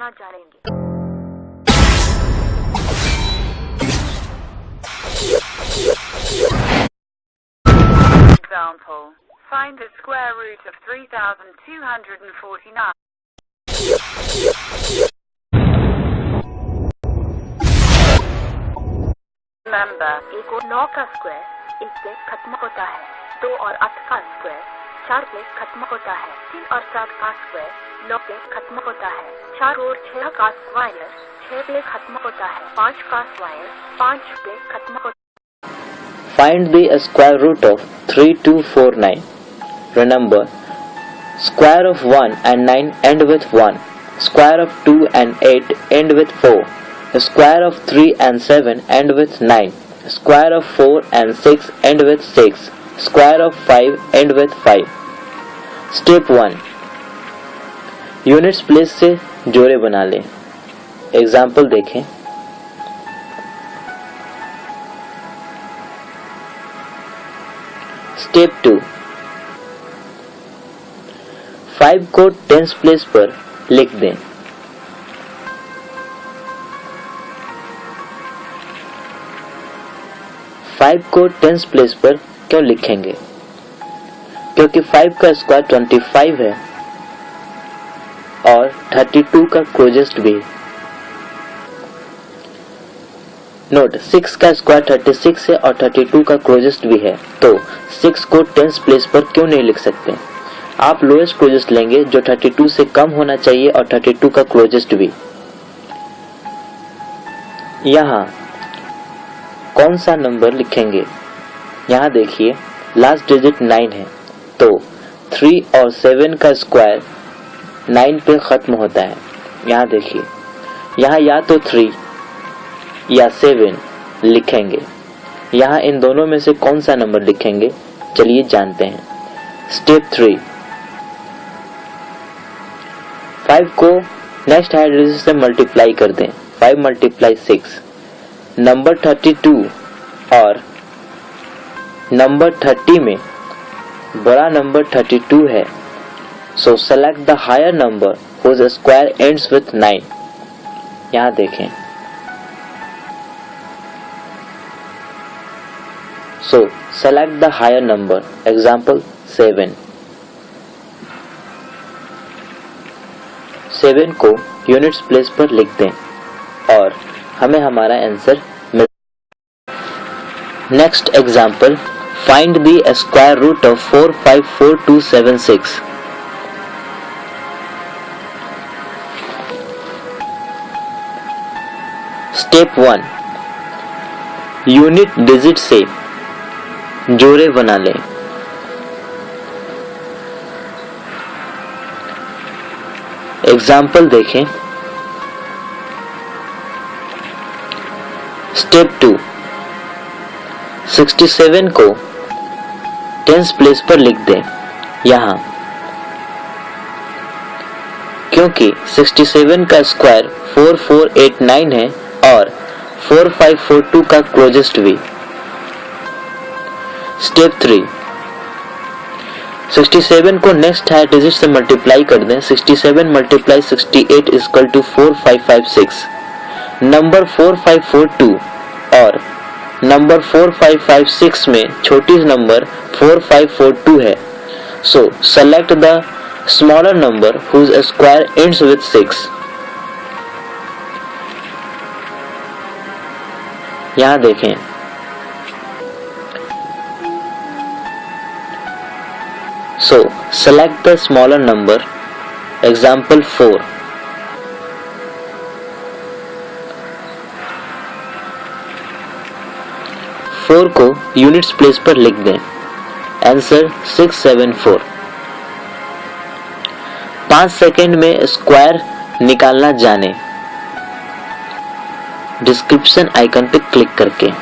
बताएँगे Example. Find the square root of 3249. Remember, एक और नौ का स्क्वायर पे खत्म होता है दो और आठ का स्क्वायर चार पे खत्म होता है तीन और सात का स्क्वायर नौ पे खत्म होता है चार और छह का स्क्वायर छह पे खत्म होता है पाँच का स्क्वायर पाँच पे खत्म होता Find the square root of 3249. Remember, square of 1 and 9 end with 1. Square of 2 and 8 end with 4. Square of 3 and 7 end with 9. Square of 4 and 6 end with 6. Square of 5 end with 5. Step 1. Units place से जोड़े बना लें। Example देखें। Step two five को tens place पर लिख दें। Five को टेंस प्लेस पर क्यों लिखेंगे? क्योंकि फाइव का स्क्वायर ट्वेंटी फाइव है और थर्टी टू का क्लोजेस्ट भी नोट सिक्स का स्क्वायर थर्टी सिक्स है और थर्टी टू का क्लोजेस्ट भी है। तो सिक्स को टेंस प्लेस पर क्यों नहीं लिख सकते? आप लोएस्ट क्लोजेस्ट लेंगे जो थर्टी टू से कम होना चाहिए और थर्टी टू का क्लोजेस्ट भी। यहाँ कौन सा नंबर लिखेंगे? यहाँ देखिए लास्ट डिजिट नाइन है। तो थ्री और सेवन का स्क्वायर नाइन पे खत्म होता है। यहाँ देखिए। यहाँ या तो थ्री या सेवन लिखेंगे। यहाँ इन दोनों में से कौन सा नंबर लिखेंगे? चलिए जानते हैं। स्टेप थ्री फाइव को नेक्स्ट डिजिट से मल्टीप्लाई कर दें। Five multiply six number thirty two और नंबर थर्टी में बड़ा नंबर थर्टी टू है। So select the higher number whose square ends with nine यहाँ देखें। So select the higher number example seven seven को यूनिट्स प्लेस पर लिख दें और हमें हमारा आंसर मिल next example four five four two seven six step one unit digit से जोड़े बना लें। एग्ज़ाम्पल देखें। स्टेप टू 67 को टेंस प्लेस पर लिख दें। यहाँ। क्योंकि 67 का स्क्वायर 4489 है और 4542 का क्लोजेस्ट भी। स्टेप थ्री 67 को नेक्स्ट हायर डिजिट से मल्टीप्लाई कर दें। 67 multiply 68 eight equal two four number 4542 और नंबर 4556 में छोटी नंबर 4542 है। So select the smaller number whose square ends with 6 यहाँ देखें। So select the smaller number example 4 four को यूनिट्स प्लेस पर लिख दें। आंसर सिक्स सेवन फोर पाँच सेकेंड में स्क्वायर निकालना जाने। डिस्क्रिप्शन आइकन पर क्लिक करके।